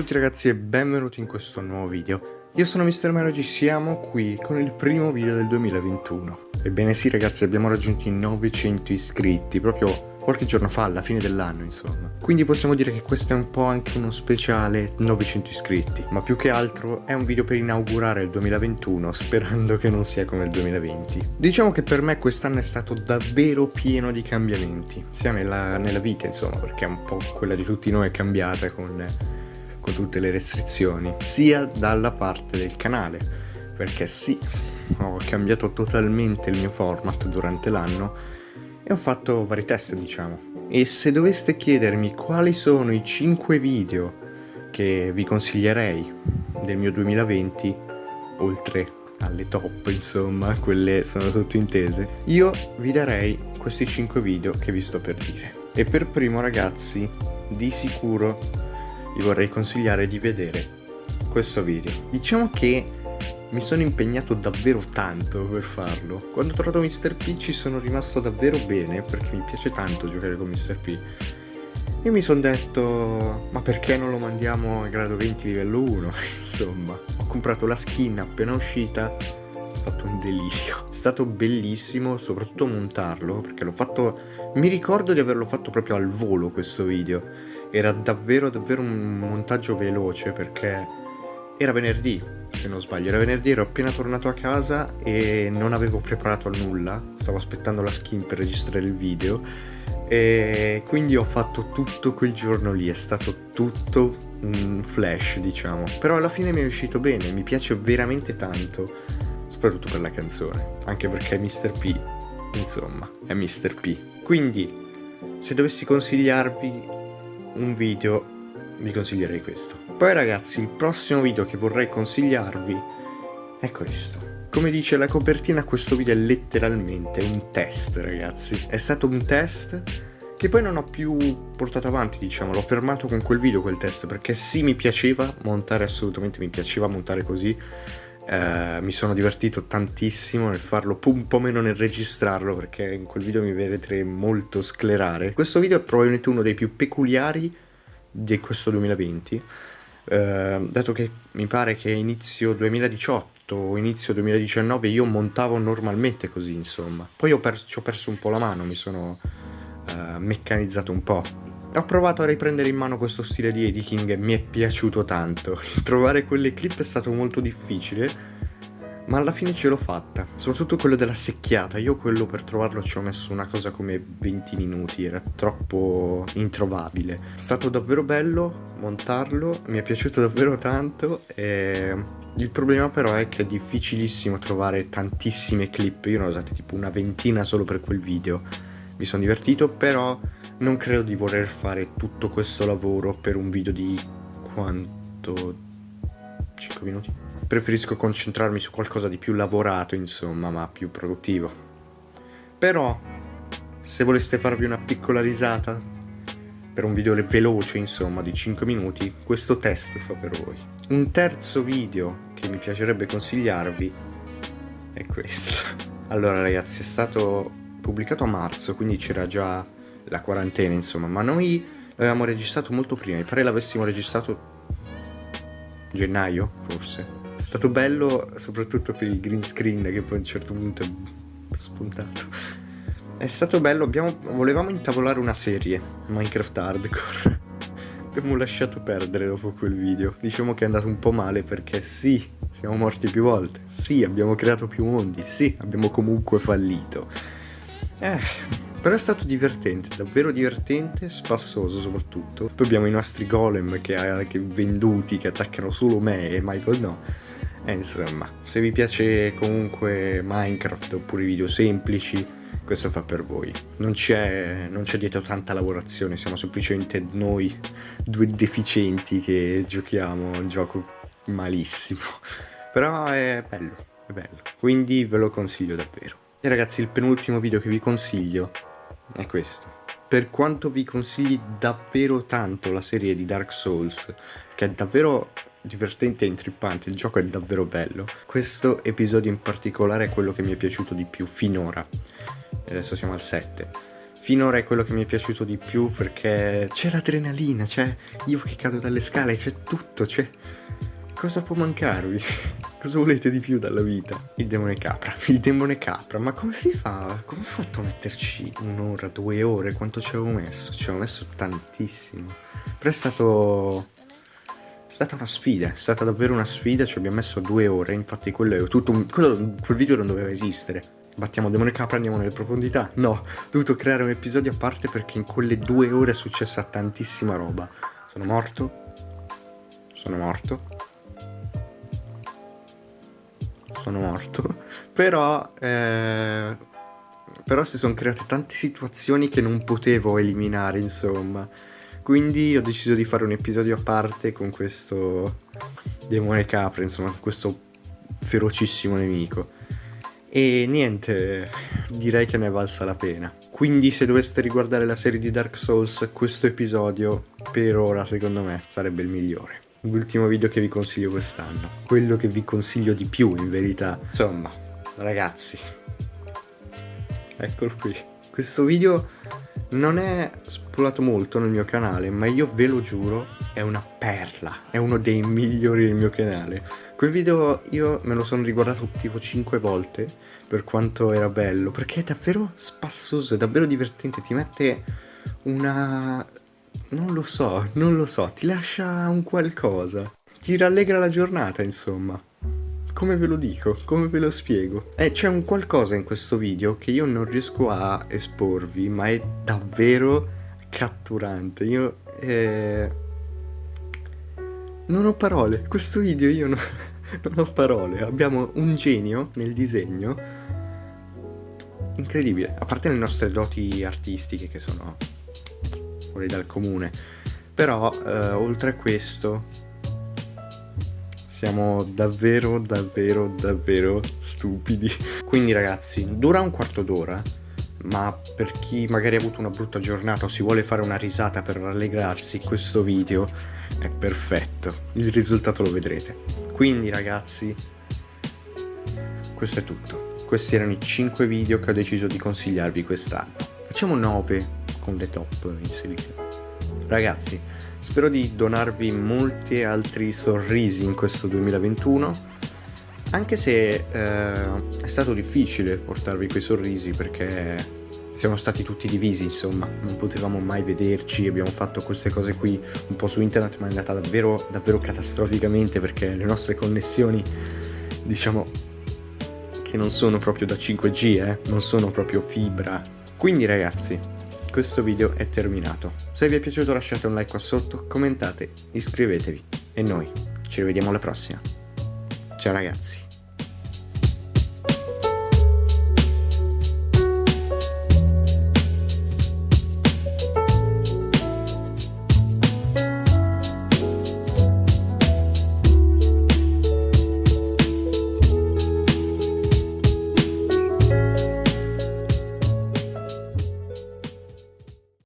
tutti ragazzi e benvenuti in questo nuovo video. Io sono Mr. Mero e siamo qui con il primo video del 2021. Ebbene sì ragazzi, abbiamo raggiunto i 900 iscritti, proprio qualche giorno fa, alla fine dell'anno insomma. Quindi possiamo dire che questo è un po' anche uno speciale 900 iscritti, ma più che altro è un video per inaugurare il 2021 sperando che non sia come il 2020. Diciamo che per me quest'anno è stato davvero pieno di cambiamenti, sia nella, nella vita insomma, perché un po' quella di tutti noi è cambiata con, con tutte le restrizioni, sia dalla parte del canale, perché sì, ho cambiato totalmente il mio format durante l'anno e ho fatto vari test diciamo. E se doveste chiedermi quali sono i 5 video che vi consiglierei del mio 2020, oltre alle top insomma, quelle sono sottointese, io vi darei questi 5 video che vi sto per dire. E per primo ragazzi, di sicuro vi vorrei consigliare di vedere questo video. Diciamo che mi sono impegnato davvero tanto per farlo. Quando ho trovato Mr. P ci sono rimasto davvero bene perché mi piace tanto giocare con Mr. P. E mi sono detto, ma perché non lo mandiamo a grado 20 livello 1? Insomma, ho comprato la skin appena uscita, ho fatto un delirio. È stato bellissimo, soprattutto montarlo, perché l'ho fatto... Mi ricordo di averlo fatto proprio al volo questo video. Era davvero davvero un montaggio veloce perché era venerdì, se non sbaglio, era venerdì, ero appena tornato a casa e non avevo preparato nulla, stavo aspettando la skin per registrare il video e quindi ho fatto tutto quel giorno lì, è stato tutto un flash diciamo, però alla fine mi è uscito bene, mi piace veramente tanto, soprattutto per la canzone, anche perché Mr. P, insomma, è Mr. P. Quindi, se dovessi consigliarvi un video vi consiglierei questo. Poi ragazzi, il prossimo video che vorrei consigliarvi è questo. Come dice la copertina, questo video è letteralmente un test, ragazzi. È stato un test che poi non ho più portato avanti, diciamo. L'ho fermato con quel video, quel test, perché sì, mi piaceva montare assolutamente, mi piaceva montare così. Eh, mi sono divertito tantissimo nel farlo, un po' meno nel registrarlo, perché in quel video mi vedrete molto sclerare. Questo video è probabilmente uno dei più peculiari di questo 2020, eh, dato che mi pare che inizio 2018 o inizio 2019 io montavo normalmente così, insomma. Poi ho, ci ho perso un po' la mano, mi sono eh, meccanizzato un po'. Ho provato a riprendere in mano questo stile di editing e mi è piaciuto tanto. Trovare quelle clip è stato molto difficile, ma alla fine ce l'ho fatta, soprattutto quello della secchiata, io quello per trovarlo ci ho messo una cosa come 20 minuti, era troppo introvabile. È stato davvero bello montarlo, mi è piaciuto davvero tanto e il problema però è che è difficilissimo trovare tantissime clip, io ne ho usate tipo una ventina solo per quel video. Mi sono divertito, però non credo di voler fare tutto questo lavoro per un video di quanto... 5 minuti? preferisco concentrarmi su qualcosa di più lavorato, insomma, ma più produttivo. Però, se voleste farvi una piccola risata, per un video veloce, insomma, di 5 minuti, questo test fa per voi. Un terzo video che mi piacerebbe consigliarvi è questo. Allora, ragazzi, è stato pubblicato a marzo, quindi c'era già la quarantena, insomma, ma noi l'avevamo registrato molto prima, mi pare l'avessimo registrato gennaio, forse è stato bello soprattutto per il green screen che poi a un certo punto è spuntato. È stato bello, abbiamo, volevamo intavolare una serie, Minecraft Hardcore. abbiamo lasciato perdere dopo quel video. Diciamo che è andato un po' male perché sì, siamo morti più volte. Sì, abbiamo creato più mondi. Sì, abbiamo comunque fallito. Eh, però è stato divertente, davvero divertente, spassoso soprattutto. Poi abbiamo i nostri golem che, che venduti, che attaccano solo me e Michael no. E insomma, se vi piace comunque Minecraft oppure video semplici, questo fa per voi. Non c'è, dietro tanta lavorazione, siamo semplicemente noi due deficienti che giochiamo un gioco malissimo. Però è bello, è bello. Quindi ve lo consiglio davvero. E ragazzi, il penultimo video che vi consiglio è questo. Per quanto vi consigli davvero tanto la serie di Dark Souls, che è davvero divertente e intrippante, il gioco è davvero bello. Questo episodio in particolare è quello che mi è piaciuto di più finora. Adesso siamo al 7. finora è quello che mi è piaciuto di più perché c'è l'adrenalina, c'è io che cado dalle scale, c'è tutto, c'è... Cosa può mancarvi? Cosa volete di più dalla vita? Il demone capra, il demone capra, ma come si fa? Come ho fatto a metterci un'ora, due ore? Quanto ci avevo messo? Ci avevo messo tantissimo. Però è stato... È stata una sfida, è stata davvero una sfida, ci abbiamo messo due ore, infatti quello tutto, quello, quel video non doveva esistere. Battiamo demone capra, andiamo nelle profondità. No, ho dovuto creare un episodio a parte perché in quelle due ore è successa tantissima roba. Sono morto. Sono morto. Sono morto. Però... Eh, però si sono create tante situazioni che non potevo eliminare, insomma. Quindi ho deciso di fare un episodio a parte con questo demone capra, insomma, questo ferocissimo nemico. E niente, direi che ne è valsa la pena. Quindi se doveste riguardare la serie di Dark Souls, questo episodio per ora secondo me sarebbe il migliore. L'ultimo video che vi consiglio quest'anno. Quello che vi consiglio di più in verità. Insomma, ragazzi. Eccolo qui. Questo video non è spolato molto nel mio canale, ma io ve lo giuro, è una perla. È uno dei migliori del mio canale Quel video io me lo sono riguardato tipo 5 volte per quanto era bello, perché è davvero spassoso, è davvero divertente, ti mette una... non lo so, non lo so, ti lascia un qualcosa, ti rallegra la giornata insomma. Come ve lo dico? Come ve lo spiego? Eh, c'è un qualcosa in questo video che io non riesco a esporvi, ma è davvero catturante. Io... Eh... Non ho parole, questo video io non non ho parole, abbiamo un genio nel disegno incredibile, a parte le nostre doti artistiche che sono fuori dal comune, però eh, oltre a questo siamo davvero davvero davvero stupidi. Quindi ragazzi, dura un quarto d'ora, ma per chi magari ha avuto una brutta giornata o si vuole fare una risata per rallegrarsi, questo video è perfetto, il risultato lo vedrete. Quindi ragazzi, questo è tutto. Questi erano i 5 video che ho deciso di consigliarvi quest'anno. Facciamo 9 con le top inserite. Ragazzi, spero di donarvi molti altri sorrisi in questo 2021, anche se eh, è stato difficile portarvi quei sorrisi perché siamo stati tutti divisi, insomma, non potevamo mai vederci, abbiamo fatto queste cose qui un po' su internet, ma è andata davvero, davvero catastroficamente perché le nostre connessioni, diciamo, che non sono proprio da 5G, eh, non sono proprio fibra. Quindi ragazzi, questo video è terminato. Se vi è piaciuto lasciate un like qua sotto, commentate, iscrivetevi e noi ci rivediamo alla prossima. Ciao ragazzi.